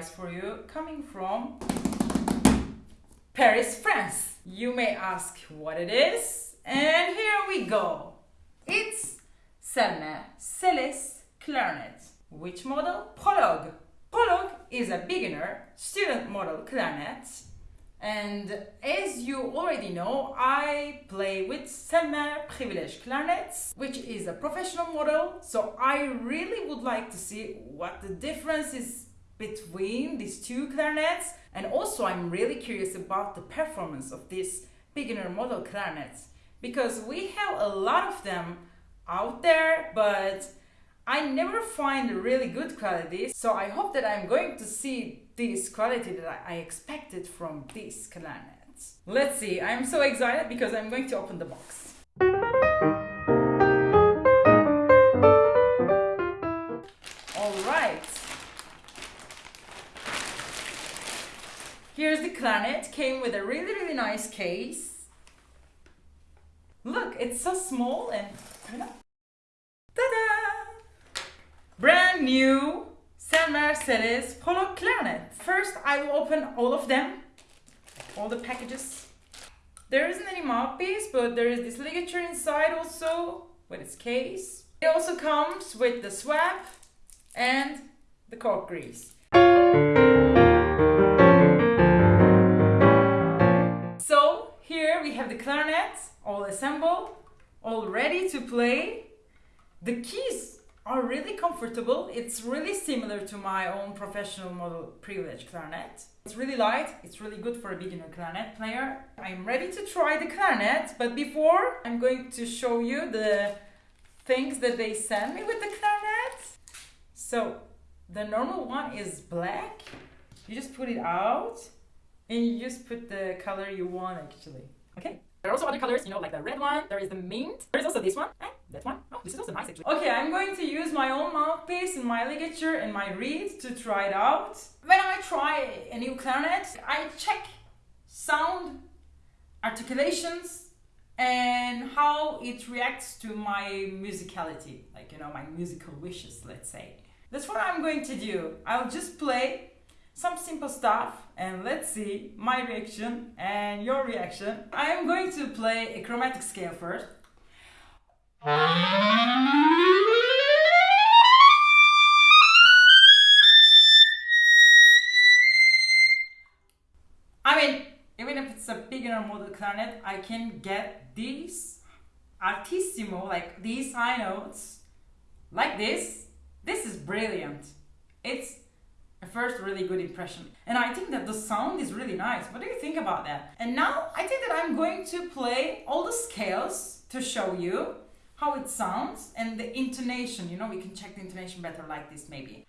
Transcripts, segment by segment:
for you coming from Paris, France. You may ask what it is, and here we go. It's Selmer Celis clarinet. Which model? Prologue. Prologue is a beginner student model clarinet and as you already know, I play with Selmer Privilege clarinets, which is a professional model. So I really would like to see what the difference is between these two clarinets. And also I'm really curious about the performance of these beginner model clarinets because we have a lot of them out there, but I never find really good quality. So I hope that I'm going to see this quality that I expected from this clarinet. Let's see, I'm so excited because I'm going to open the box. Clarinet, came with a really really nice case. Look, it's so small and... Ta-da! Brand new Selmer Celis Prologue Clarinet. First, I will open all of them, all the packages. There isn't any mouthpiece, but there is this ligature inside also with its case. It also comes with the swab and the cork grease. We have the clarinet all assembled, all ready to play. The keys are really comfortable. It's really similar to my own professional model privilege clarinet. It's really light, it's really good for a beginner clarinet player. I'm ready to try the clarinet, but before I'm going to show you the things that they sent me with the clarinet. So the normal one is black. You just put it out and you just put the color you want actually. Okay. There are also other colors, you know, like the red one, there is the mint, there is also this one, and that one. Oh, this is also nice actually. Okay, I'm going to use my own mouthpiece and my ligature and my reed to try it out. When I try a new clarinet, I check sound, articulations, and how it reacts to my musicality, like, you know, my musical wishes, let's say. That's what I'm going to do. I'll just play some simple stuff and let's see my reaction and your reaction. I am going to play a chromatic scale first. I mean, even if it's a beginner model clarinet, I can get these altissimo, like these high notes, like this. This is brilliant. It's a first really good impression. And I think that the sound is really nice. What do you think about that? And now I think that I'm going to play all the scales to show you how it sounds and the intonation. You know, we can check the intonation better like this maybe.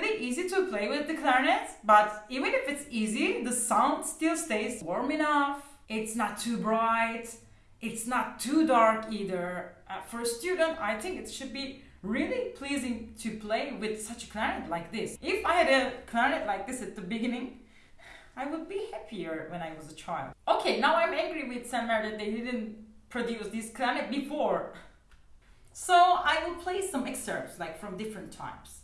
Really easy to play with the clarinet, but even if it's easy, the sound still stays warm enough. It's not too bright. It's not too dark either. Uh, for a student, I think it should be really pleasing to play with such a clarinet like this. If I had a clarinet like this at the beginning, I would be happier when I was a child. Okay, now I'm angry with Selmer that they didn't produce this clarinet before. So I will play some excerpts like from different times.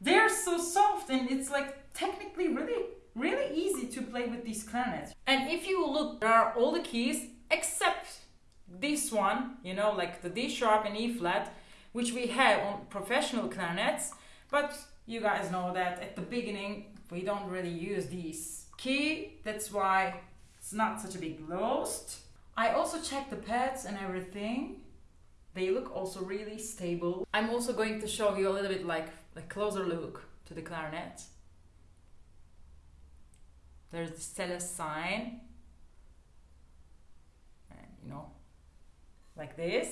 They're so soft and it's like technically really, really easy to play with these clarinets. And if you look, there are all the keys except this one, you know, like the D sharp and E flat, which we have on professional clarinets. But you guys know that at the beginning we don't really use these key. That's why it's not such a big loss. I also checked the pads and everything. They look also really stable. I'm also going to show you a little bit like a closer look to the clarinet. There's the Celeste sign. And you know, like this.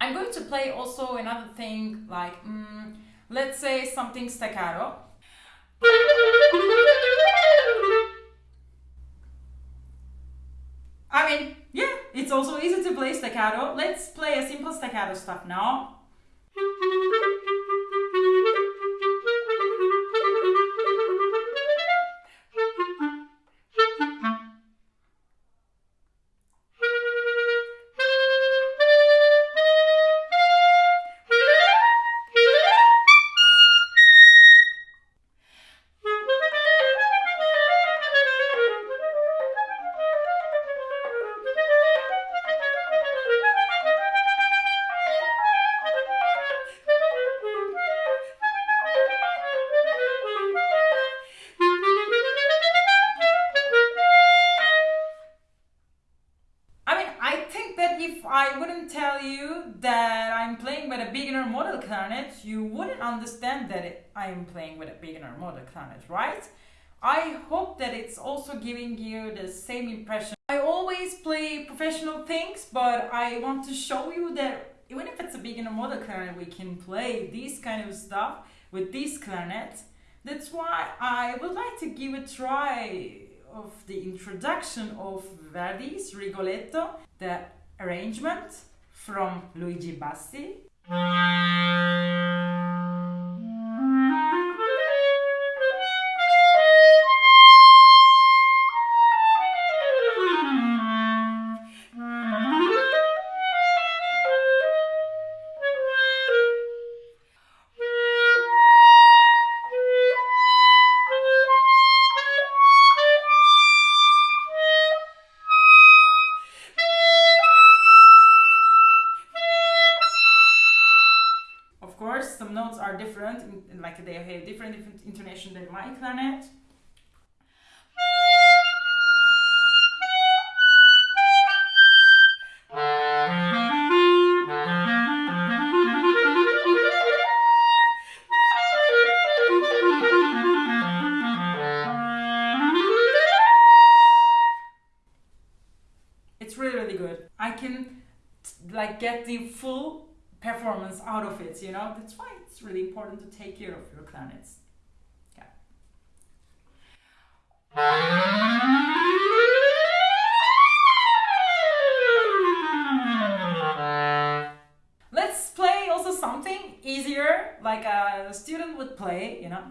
I'm going to play also another thing like, mm, let's say something staccato. I mean, yeah, it's also easy to play staccato. Let's play a simple staccato stuff now. Understand that it, I am playing with a beginner model clarinet, right? I hope that it's also giving you the same impression. I always play professional things, but I want to show you that even if it's a beginner model clarinet, we can play this kind of stuff with this clarinet. That's why I would like to give a try of the introduction of Verdi's Rigoletto, the arrangement from Luigi Bassi. Are like they have different, different intonation than my clarinet. It's really, really good. I can like get the full performance out of it, you know? That's why it's really important to take care of your clarinets. Yeah. Let's play also something easier, like a student would play, you know?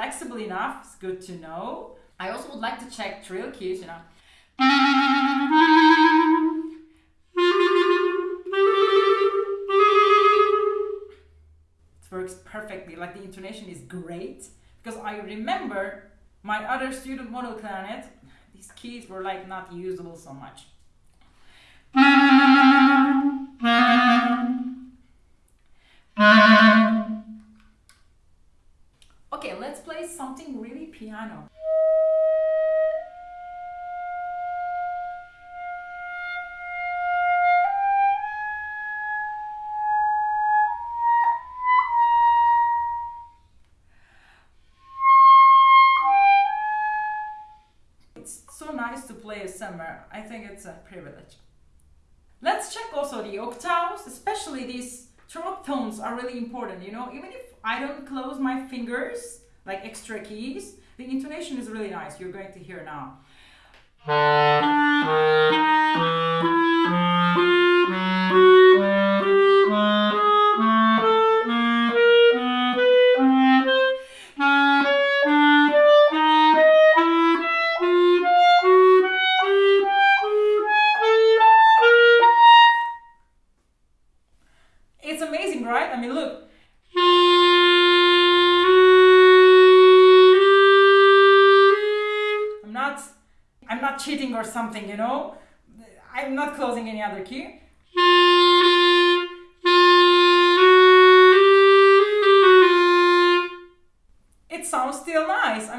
Flexible enough, it's good to know. I also would like to check trill keys, you know. It works perfectly, like the intonation is great. Because I remember my other student model clarinet, these keys were like not usable so much. Okay, something really piano. It's so nice to play a Selmer. I think it's a privilege. Let's check also the octaves, especially these throat tones are really important, you know, even if I don't close my fingers, like extra keys, the intonation is really nice. You're going to hear now.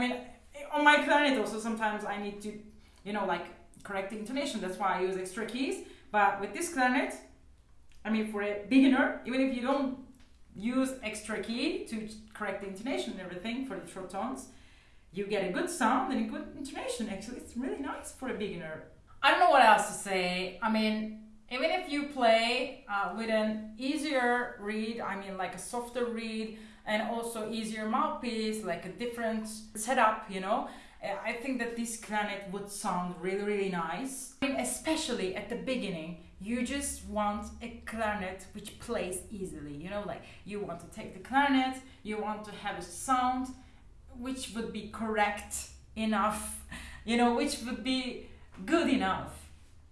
Mean, on my clarinet also sometimes I need to, you know, like correct the intonation. That's why I use extra keys. But with this clarinet, I mean, for a beginner, even if you don't use extra key to correct the intonation and everything for the throat tones, you get a good sound and a good intonation. Actually, it's really nice for a beginner. I don't know what else to say. I mean, even if you play uh, with an easier reed, I mean, like a softer reed, and also easier mouthpiece, like a different setup, you know, uh, I think that this clarinet would sound really, really nice. I mean, especially at the beginning, you just want a clarinet which plays easily, you know, like you want to take the clarinet, you want to have a sound which would be correct enough, you know, which would be good enough.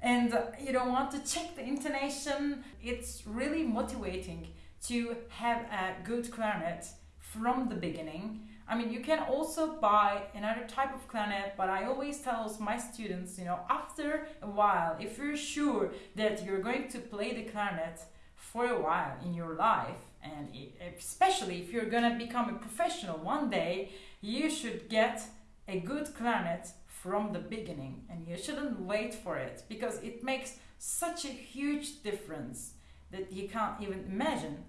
And uh, you don't want to check the intonation. It's really motivating to have a good clarinet from the beginning. I mean, you can also buy another type of clarinet, but I always tell my students, you know, after a while, if you're sure that you're going to play the clarinet for a while in your life, and especially if you're gonna become a professional one day, you should get a good clarinet from the beginning and you shouldn't wait for it because it makes such a huge difference that you can't even imagine.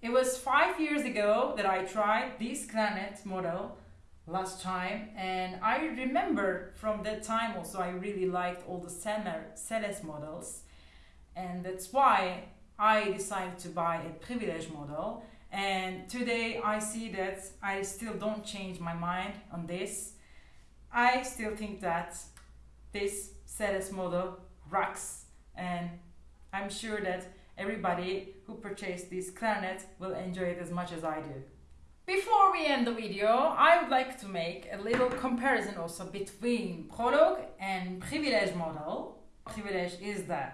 It was five years ago that I tried this clarinet model last time and I remember from that time also I really liked all the Celes models and that's why I decided to buy a privilege model and today I see that I still don't change my mind on this. I still think that this Celes model rocks and I'm sure that everybody who purchased this clarinet will enjoy it as much as I do. Before we end the video, I would like to make a little comparison also between Prologue and Privilege model. Privilege is the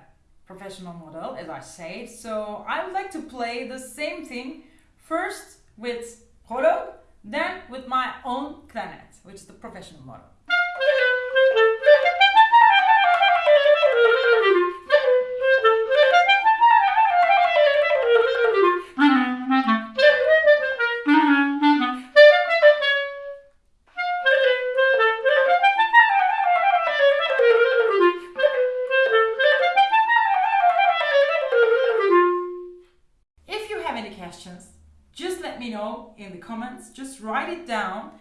professional model, as I said, so I would like to play the same thing First with Prologue, then with my own clarinet, which is the professional model. Just write it down.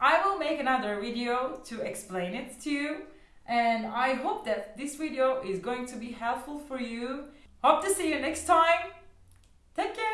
I will make another video to explain it to you and I hope that this video is going to be helpful for you. Hope to see you next time. Take care!